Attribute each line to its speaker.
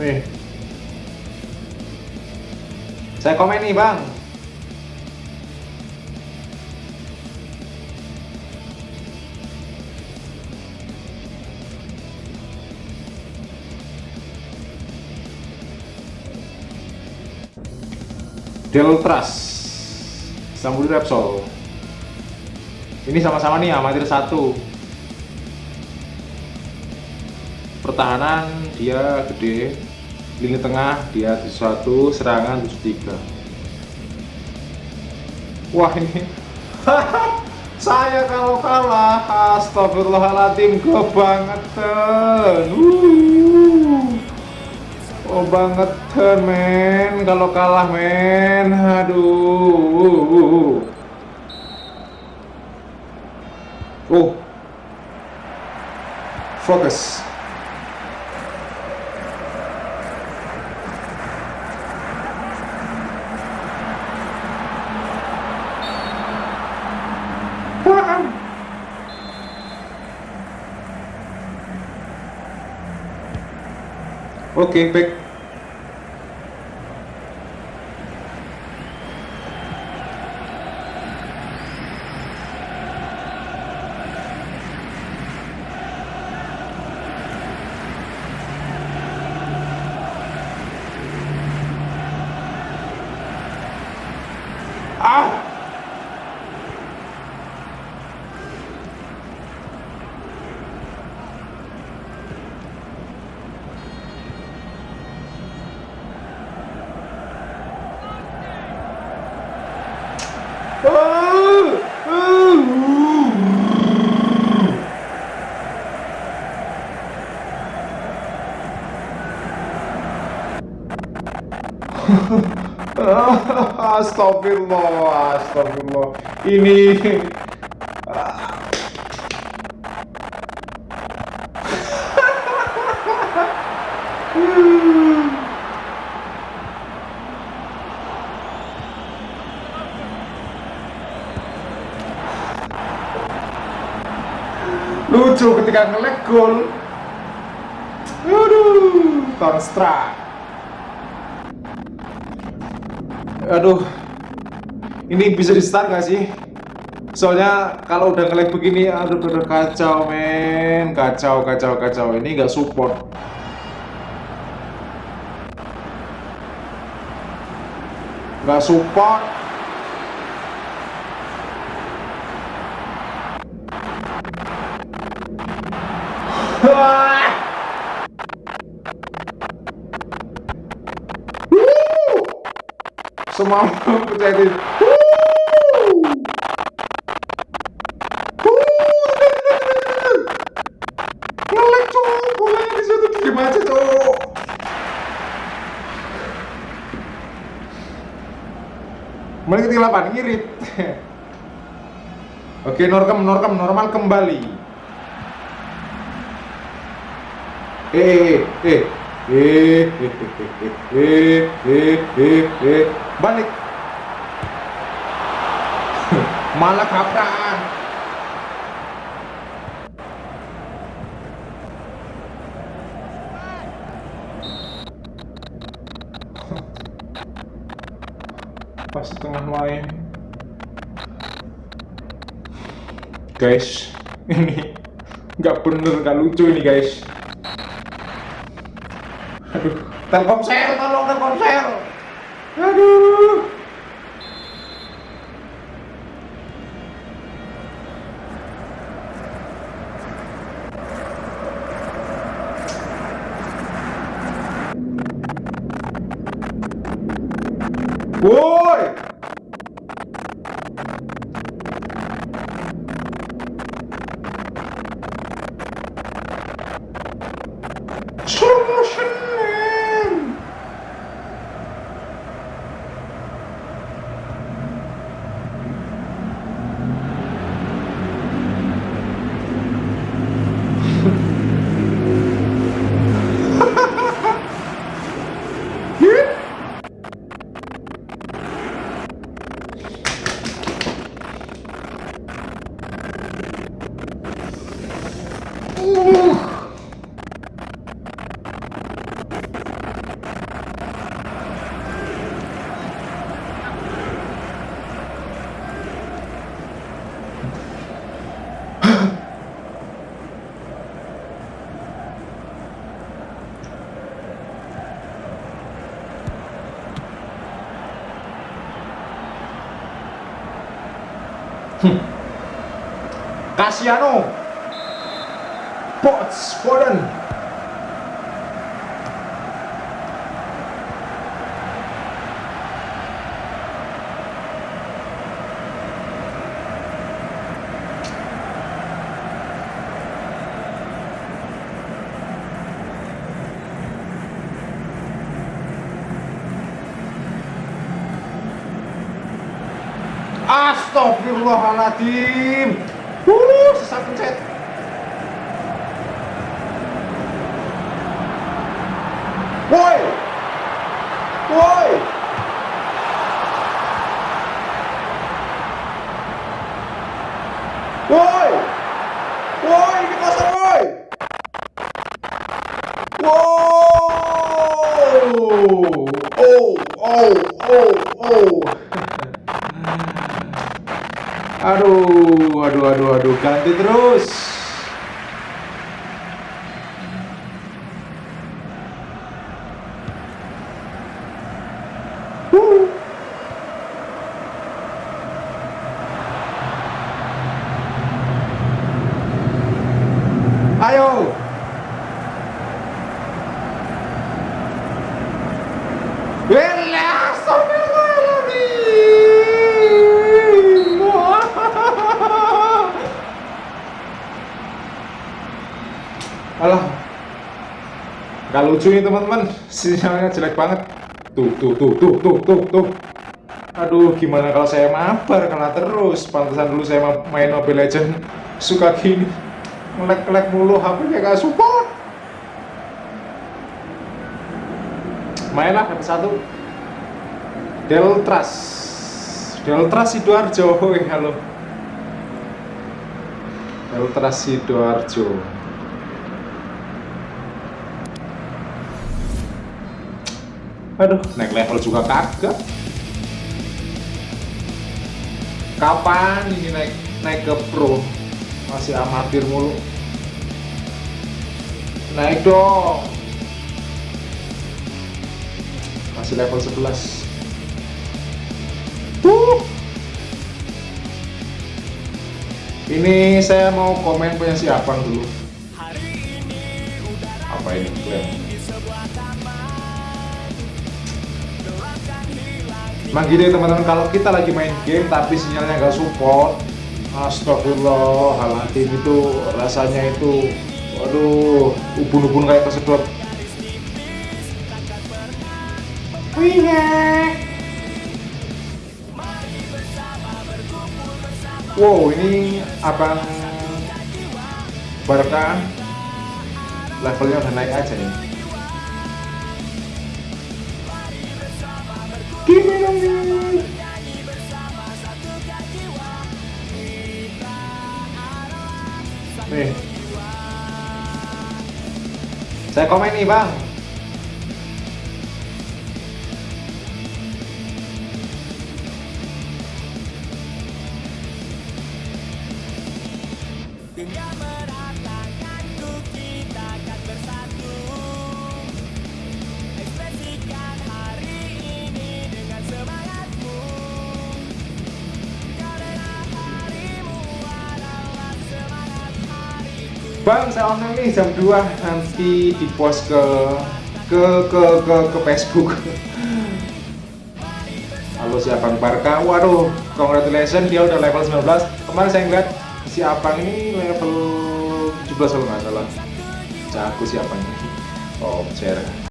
Speaker 1: nih. Saya komen nih bang. Deltras Sambudi Repsol. Ini sama-sama nih amatir satu pertahanan dia gede. Lini tengah dia di satu. Serangan 73 wah ini. Saya kalau kalah astagfirullahaladzim kebangetan oh bangetan men. Kalau kalah men. Aduh. Oh. Fokus Oke, okay, back. Astagfirullah, astagfirullah. Ini lucu ketika ngelek gol. Aduh, Tonstra. aduh ini bisa di start gak sih? Soalnya kalau udah ngelag begini aduh udah kacau men. Kacau kacau kacau. Ini nggak support. Nggak support semua diri ngelek cowok bolanya di situ diem aja cowok Mending ketinggalan 8 ngirit. Oke normal normal normal kembali balik. Malah kaprah. Pas tengah main. Guys ini nggak bener nggak lucu ini guys. Aduh, Telkomsel, tolong Telkomsel. Aduh. Casiano. Bots Foden Astagfirullahaladzim. Uh, sesat pencet. Woi. Woi. Woi. Woi, ini kosong woi. Wow. Oh, oh, oh, oh Aduh, aduh, aduh, aduh, ganti terus. Wuh. Ayo. Welah, Alah Gak lucu nih teman-teman. Sinyalnya jelek banget. Tuh tuh tuh tuh tuh tuh tuh. Aduh gimana kalau saya mabar kena terus? Pantesan dulu saya main Mobile Legend Suka gini. Ngelek-ngelek mulu HP-nya gak support. Mainlah dapat satu. Deltras. Deltras Sidoarjo. Halo. Deltras Sidoarjo aduh naik level juga kagak. Kapan ini naik naik ke pro? Masih amatir mulu. Naik dong. Masih level 11 uh. ini saya mau komen punya si Apang dulu. Apa ini? Klaim Emang gini teman-teman kalau kita lagi main game tapi sinyalnya nggak support Astagfirullahaladzim itu rasanya itu Waduh ubun-ubun kayak kesedot Wow ini abang Barca levelnya udah naik aja nih Nih. Saya komen nih, Bang. Bang, saya online nih jam 2 nanti di post ke ke ke ke, ke Facebook. Halo si Abang Barka. Waduh, congratulations dia udah level 19. Kemarin saya ngeliat si Abang ini level 17 kalau nggak salah. Jago si Abang ini. Oh, share.